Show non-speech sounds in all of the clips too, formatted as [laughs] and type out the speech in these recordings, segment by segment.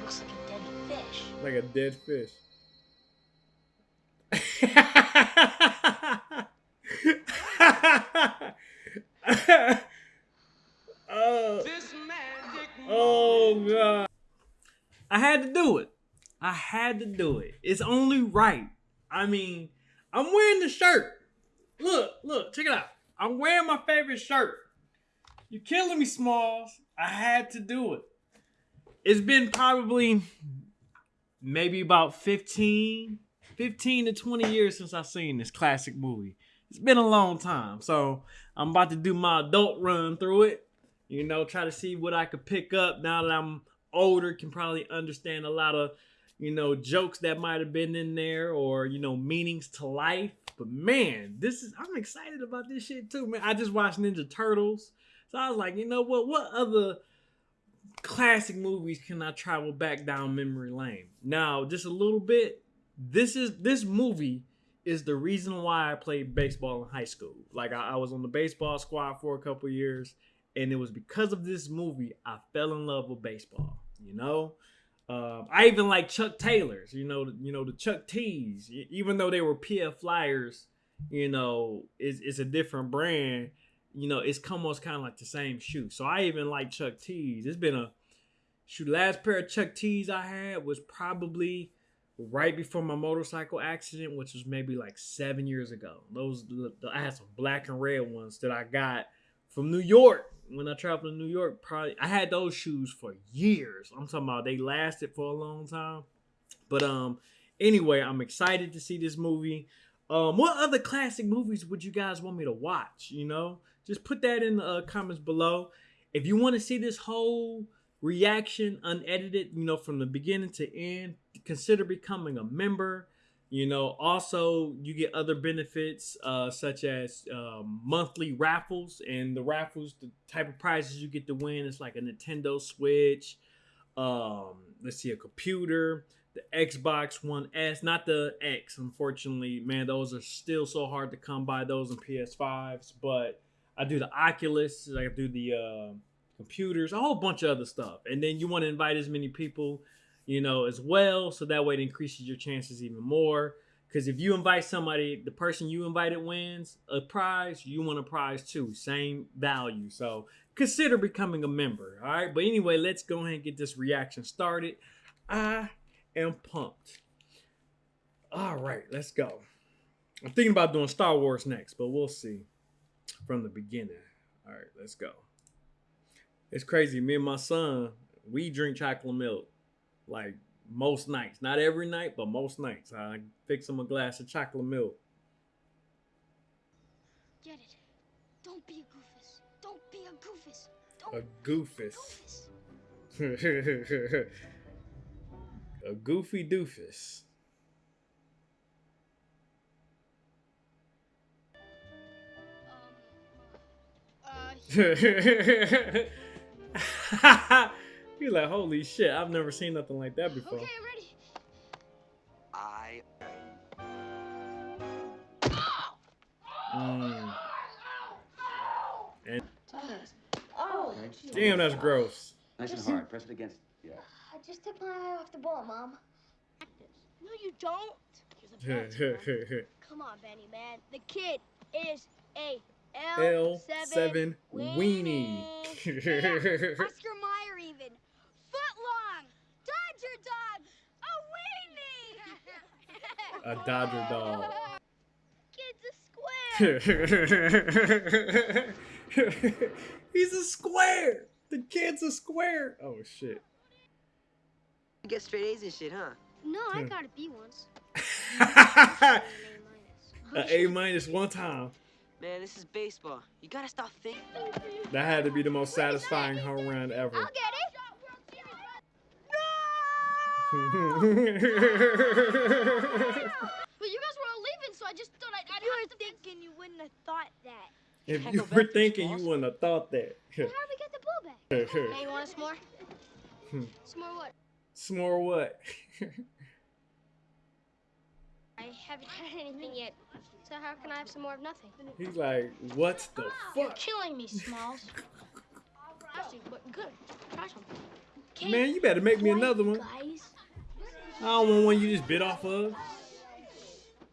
looks like a dead fish. Like a dead fish. [laughs] oh, oh god. I had to do it. I had to do it. It's only right. I mean, I'm wearing the shirt. Look, look, check it out. I'm wearing my favorite shirt. You're killing me, Smalls. I had to do it. It's been probably maybe about 15, 15 to 20 years since I've seen this classic movie. It's been a long time. So I'm about to do my adult run through it. You know, try to see what I could pick up now that I'm older, can probably understand a lot of, you know, jokes that might have been in there or, you know, meanings to life. But man, this is I'm excited about this shit too, man. I just watched Ninja Turtles. So I was like, you know what? What other classic movies can I travel back down memory lane? Now, just a little bit. This is this movie is the reason why I played baseball in high school. Like I, I was on the baseball squad for a couple years, and it was because of this movie I fell in love with baseball. You know, um, I even like Chuck Taylors. You know, you know the Chuck T's. Even though they were PF Flyers, you know, it's, it's a different brand. You know, it's almost kind of like the same shoe. So I even like Chuck T's. It's been a shoot. Last pair of Chuck T's I had was probably right before my motorcycle accident, which was maybe like seven years ago. Those I had some black and red ones that I got from New York when I traveled to New York. Probably I had those shoes for years. I'm talking about they lasted for a long time. But um, anyway, I'm excited to see this movie. Um, what other classic movies would you guys want me to watch? You know, just put that in the uh, comments below. If you want to see this whole reaction unedited, you know, from the beginning to end, consider becoming a member. You know, also you get other benefits uh, such as um, monthly raffles, and the raffles, the type of prizes you get to win is like a Nintendo Switch. Um, let's see, a computer, the Xbox One S, not the X. Unfortunately, man, those are still so hard to come by. Those and PS5s, but I do the Oculus. I do the uh, computers, a whole bunch of other stuff. And then you want to invite as many people, you know, as well. So that way it increases your chances even more. Because if you invite somebody, the person you invited wins a prize, you want a prize too. Same value. So consider becoming a member. All right. But anyway, let's go ahead and get this reaction started. I am pumped. All right, let's go. I'm thinking about doing Star Wars next, but we'll see from the beginning. All right, let's go. It's crazy. Me and my son, we drink chocolate milk like most nights. Not every night, but most nights. I fix him a glass of chocolate milk. Get it. Don't be a goofus. Don't be a goofus. Don't a goofus. goofus. [laughs] a goofy doofus. Um, uh, [laughs] He's like, holy shit, I've never seen nothing like that before. Okay, ready. I. Mm. And Oh, damn, that's gross. Nice and hard. Press it against. Yeah. I just took my eye off the ball, Mom. No, you don't. [laughs] [laughs] Come on, Benny, man. The kid is a L7 L7 weenie. weenie. [laughs] Oscar Mayer even. Foot long. Dodger dog. A weenie. A Dodger dog. [laughs] Kid's a square. [laughs] He's a square. The kid's a square. Oh shit. You get straight A's and shit, huh? No, I hmm. got a B once. A A minus one time. Man, this is baseball. You gotta stop thinking. That had to be the most satisfying home run ever. I'll get it. No! Well, you guys were all leaving, so I just thought I'd. I'd you were thinking you wouldn't have thought that. if you were thinking, you wouldn't have thought that. How do we get the ball back? [laughs] hey, you want some more? Hmm. some more what? S'more what? [laughs] I haven't [laughs] had anything yet. So how can I have some more of nothing? He's like, what the ah, fuck? You're killing me, Smalls. Actually, but good. Try some. Okay. Man, you better make me another one. Guys, I don't want one you just bit off of.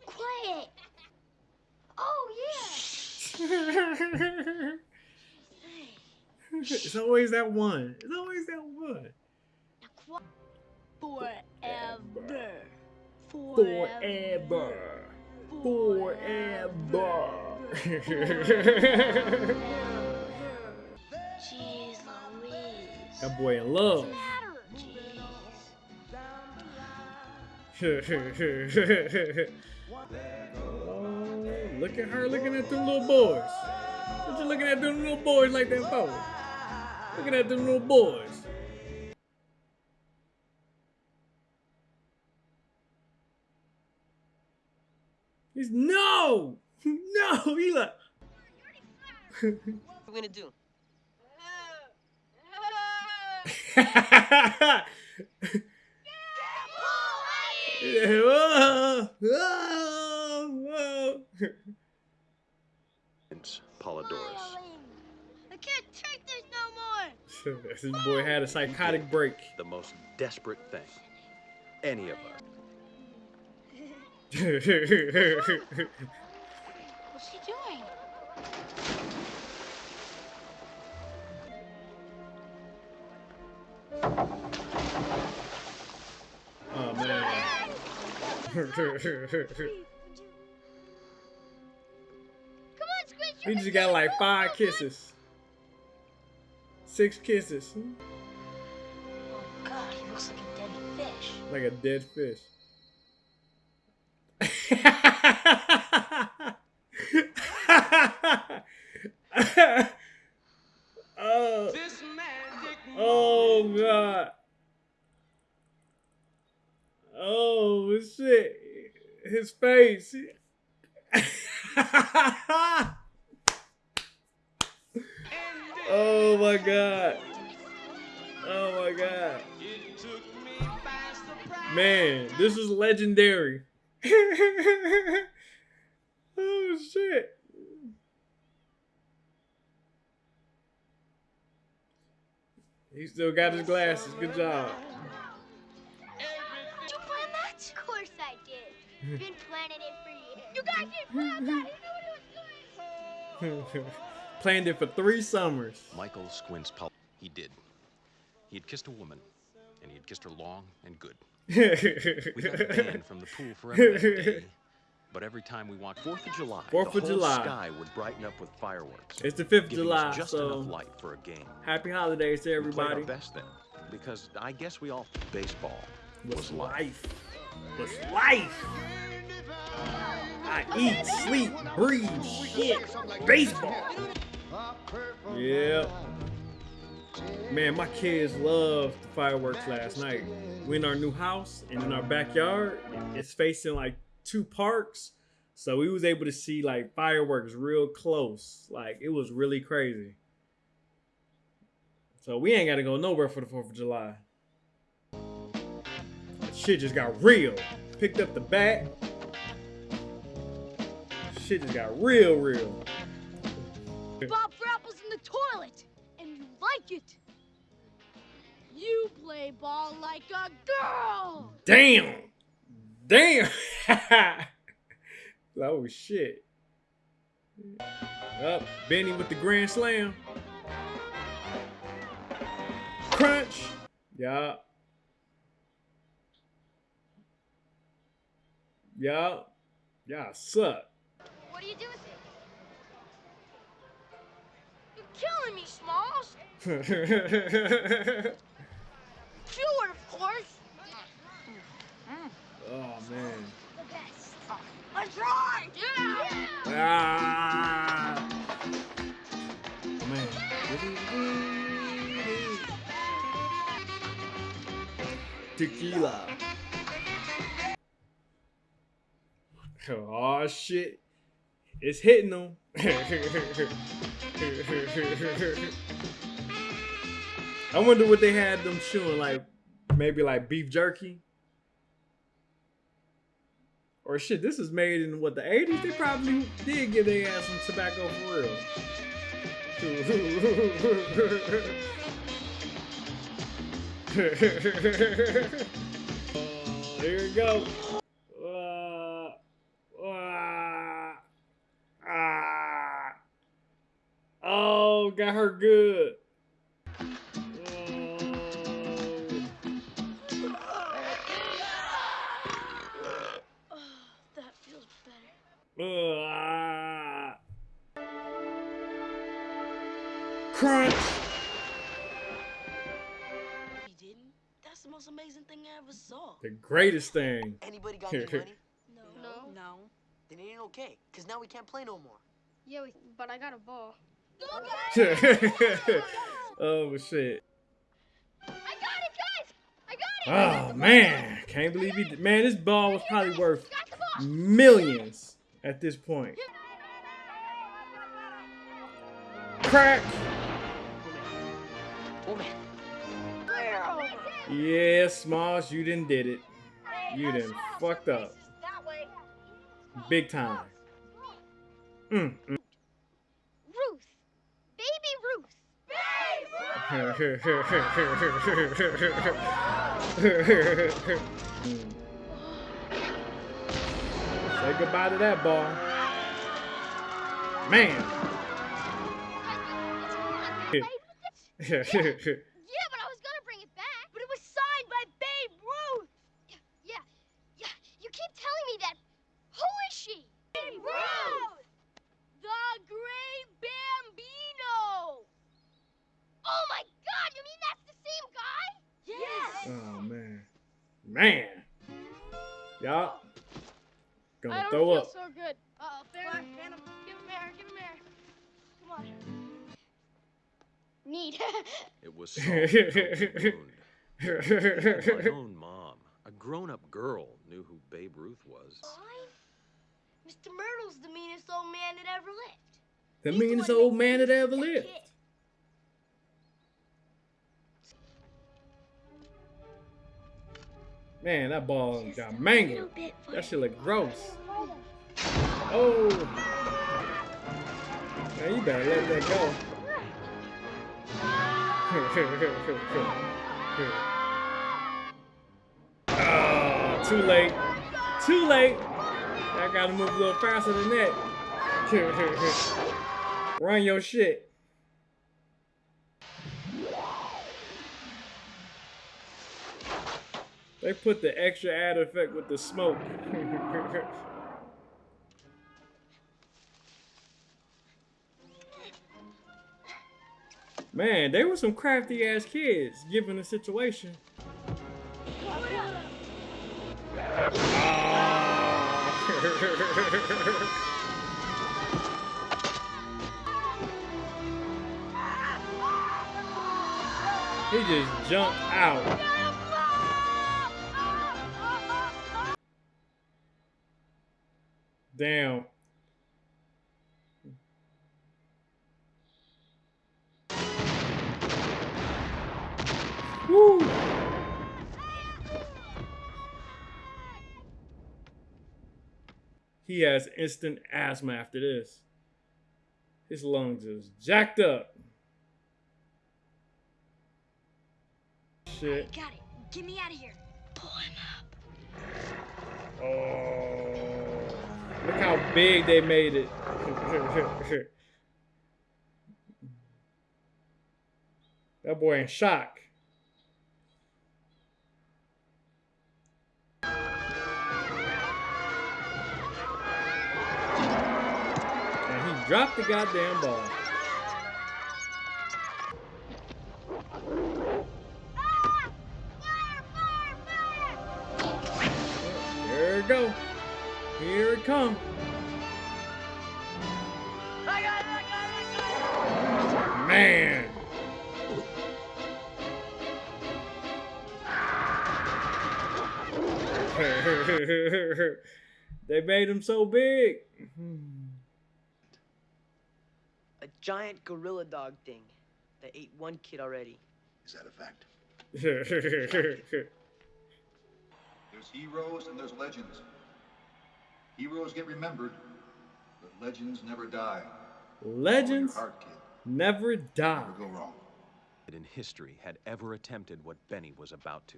quiet. Oh yeah. [laughs] it's always that one. It's always that one. Forever. Forever. Forever. Jeez Louise. that boy in love. Oh, look at her looking at them little boys. What you looking at them little boys like that for? Looking at them little boys. He's no, [laughs] no. He like. What are we gonna do? Whoa, whoa, whoa. Palledorous. I can't take this no more. [laughs] this boy had a psychotic break. The most desperate thing any of us. What's he doing? oh man. Come on, Squid. he just got like five kisses. Six kisses. Oh God, he looks like a dead fish. Like a dead fish. Legendary. [laughs] oh shit. He still got his glasses. Good job. Did you plan that? Of course I did. Been [laughs] planning it for years. You guys didn't plan that. You knew what it was doing. [laughs] Planned it for three summers. Michael Squints He did. He had kissed a woman, and he had kissed her long and good. We got banned from the pool forever that day. But every time we walked Fourth of July, Fourth the of whole July. sky would brighten up with fireworks. It's the 5th of July, just so enough light for a game. happy holidays to We played our everybody. best then, because I guess we all baseball Was was life. life. Was life. I eat, sleep, breathe, shit. Baseball. Yeah. Man, my kids loved the fireworks last night. We in our new house and in our backyard, it's facing like two parks. So we was able to see like fireworks real close. Like it was really crazy. So we ain't gotta go nowhere for the 4th of July. Shit just got real. Picked up the bat. Shit just got real, real. It. You play ball like a girl. Damn. Damn. [laughs] oh shit. Up, Benny with the grand slam. Crunch. Yeah. Yeah. Yeah, suck. What do you do with it? You're killing me, Smalls. It, of course. oh man. The best. I tried. Yeah. Ah. Oh, Man. Tequila. Oh shit. It's hitting them. [laughs] I wonder what they had them chewing like maybe like beef jerky. Or shit, this is made in what the 80s? They probably did give their ass some tobacco for real. [laughs] here we go. Crunch. He didn't? That's the most amazing thing I ever saw. The greatest thing. Anybody got any money? [laughs] No. No. No. Then it ain't okay, because now we can't play no more. Yeah, we, but I got a ball. [laughs] oh shit. I got it, guys! I got it! Oh man, can't believe he did. Man, this ball was probably worth Got the ball! millions at this point. Crack. Yeah, Smalls, you didn't did it. You done fucked up. Big time. Mm, mm. Ruth. Baby Ruth. [laughs] Say goodbye to that ball. Man. Yeah, [laughs] yeah, but I was gonna bring it back. But it was signed by Babe Ruth. Yeah, yeah. You keep telling me that. Who is she? Babe Ruth. The Great Bambino. Oh my God! You mean that's the same guy? Yes. oh man. Man. Y'all gonna don't throw feel up. so Need. [laughs] It was Saul wound. [laughs] My own mom, a grown-up girl, knew who Babe Ruth was. Mr. Mertle's the meanest old man that ever lived. the He's meanest one old man that ever lived. kid. Man, that ball Just got mangled. little bit for That you. shit look gross. Oh. Man, you better let that go. Ah, [laughs] too late. Too late. I gotta move a little faster than that. [laughs] Run your shit. They put the extra add effect with the smoke. [laughs] Man, they were some crafty ass kids given the situation. [laughs] he just jumped out. Damn. He has instant asthma after this. His lungs is jacked up. Shit. Got it. Get me out of here. Pull him up. Oh, look how big they made it. [laughs] that boy in shock. Dropped the goddamn ball. There it go. Here it come. Man. [laughs] they made him so big. Hmm. A giant gorilla dog thing that ate one kid already. Is that a fact? [laughs] There's heroes and there's legends. Heroes get remembered, but legends never die. Legends heart, kid. never die. Never go wrong. in history had ever attempted what Benny was about to.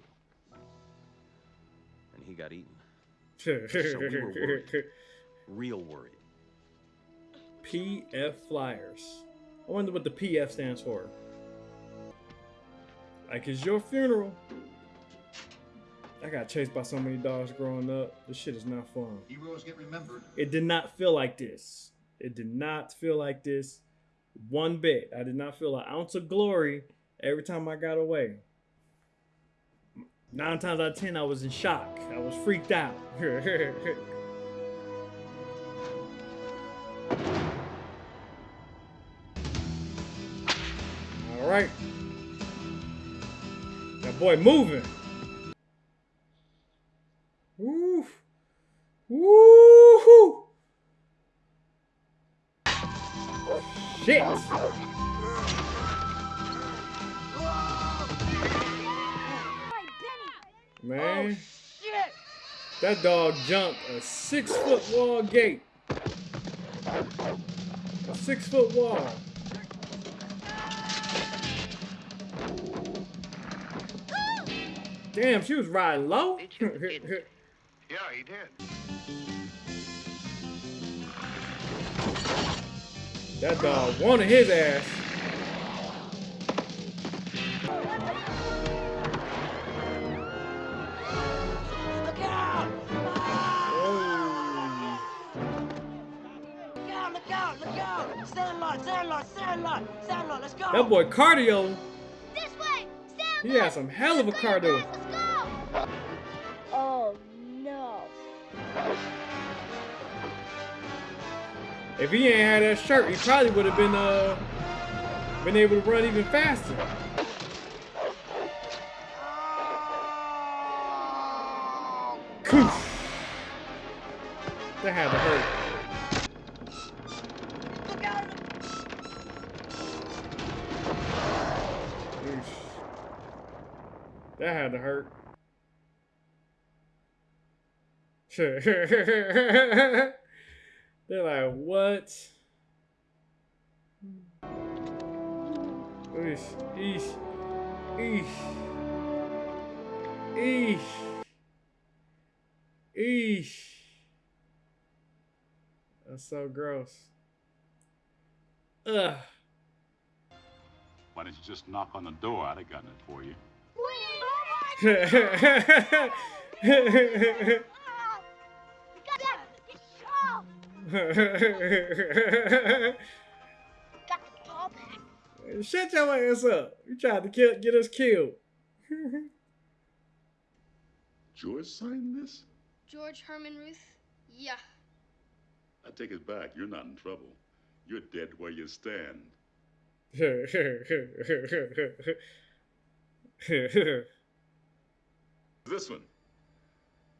And he got eaten. [laughs] so we were worried. Real worried. PF Flyers. I wonder what the PF stands for. Like, it's your funeral. I got chased by so many dogs growing up. This shit is not fun. Heroes get remembered. It did not feel like this. It did not feel like this one bit. I did not feel an ounce of glory every time I got away. Nine times out of ten, I was in shock. I was freaked out. [laughs] All right. That boy moving. Woo. Woo. Shit. Man, oh, Shit! that dog jumped a six foot wall gate. A six foot wall. Damn, she was riding low. [laughs] Yeah, he did. that dog wanted his ass. Look out! Look out, look out, look out! Sandlot, Sandlot, Sandlot, Sandlot, let's go! That boy cardio, This way! Sam! he had some hell of a cardio. If he ain't had that shirt, he probably would have been uh been able to run even faster. That had to hurt. That had to hurt. [laughs] They're like, what? Eesh, eesh, eesh, eesh, eesh. That's so gross. Ugh. Why don't you just knock on the door? I'd have gotten it for you. [laughs] Got the ball back. Shut your ass up. You tried to kill, get us killed. [laughs] George signed this? George Herman Ruth? Yeah. I take it back. You're not in trouble. You're dead where you stand. [laughs] This one.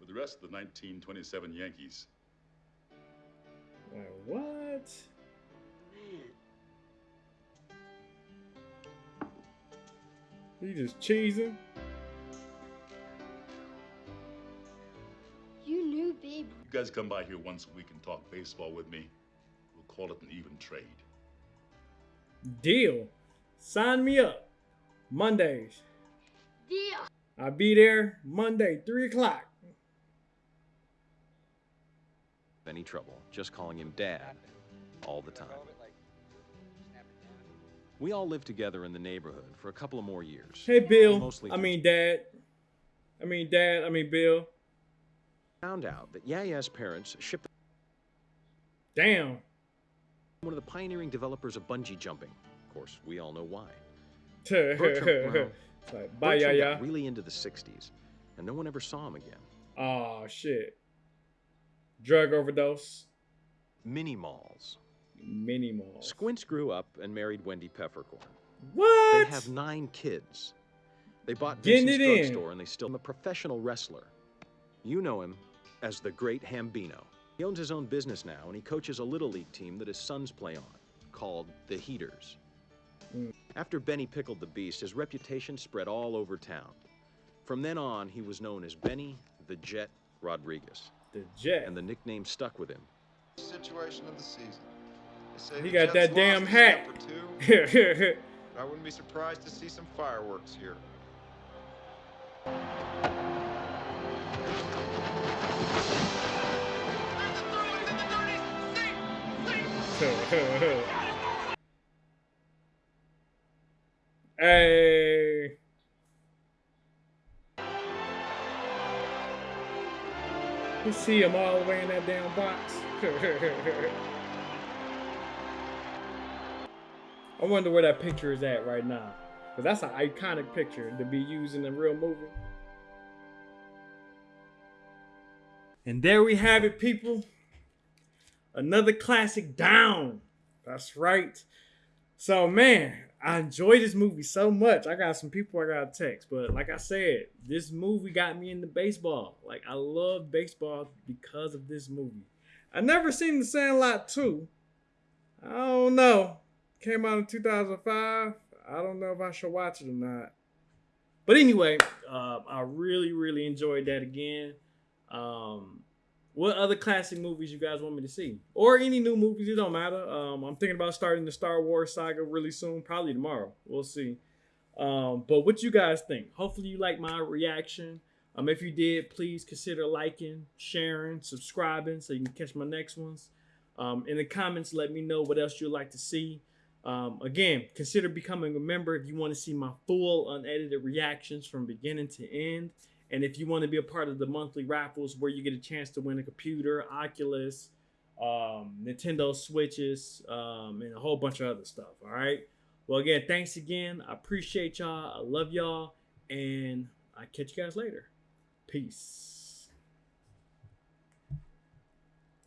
With the rest of the 1927 Yankees. Like, what? You just cheesing? You knew Babe You guys come by here once a week and talk baseball with me. We'll call it an even trade. Deal. Sign me up. Mondays. Deal. I'll be there Monday, 3 o'clock. Any trouble, just calling him Dad all the time. We all lived together in the neighborhood for a couple of more years. Hey, Bill. Mostly I mean, Dad. I mean, Dad. I mean, Bill. found out that Yeah-Yeah's parents shipped Damn. one of the pioneering developers of bungee jumping. Of course, we all know why. [laughs] Bertram, well, like, bye, Bertram yeah. got really into the 60s, and no one ever saw him again. Oh, shit. Drug overdose. Mini malls. Mini malls. Squints grew up and married Wendy Peppercorn. What? They have nine kids. They bought Getting Vincent's it in. drugstore and they still I'm a professional wrestler. You know him as the Great Hambino. He owns his own business now and he coaches a little league team that his sons play on, called the Heaters. Mm. After Benny pickled the beast, his reputation spread all over town. From then on, he was known as Benny the Jet Rodriguez, the jet. and the nickname stuck with him. Situation of the season. He the got Jets that damn hat. is number two. [laughs] I wouldn't be surprised to see some fireworks here. [laughs] hey. You see him all the way in that damn box. [laughs] I wonder where that picture is at right now. Because that's an iconic picture to be used in a real movie. And there we have it, people. Another classic down. That's right. So, man, I enjoyed this movie so much. I got some people I got to text. But like I said, this movie got me into baseball. Like, I love baseball because of this movie. I never seen The Sandlot 2. I don't know. Came out in 2005. I don't know if I should watch it or not. But anyway, uh, I really, really enjoyed that again. Um, what other classic movies you guys want me to see? Or any new movies, it don't matter. Um, I'm thinking about starting the Star Wars saga really soon, probably tomorrow. We'll see. Um, but what you guys think? Hopefully you like my reaction. Um, if you did, please consider liking, sharing, subscribing so you can catch my next ones. Um, in the comments, let me know what else you'd like to see. Um, again, consider becoming a member if you want to see my full unedited reactions from beginning to end. And if you want to be a part of the monthly raffles where you get a chance to win a computer, Oculus, um, Nintendo Switches, um, and a whole bunch of other stuff. All right. Well, again, thanks again. I appreciate y'all. I love y'all. And I catch you guys later. Peace.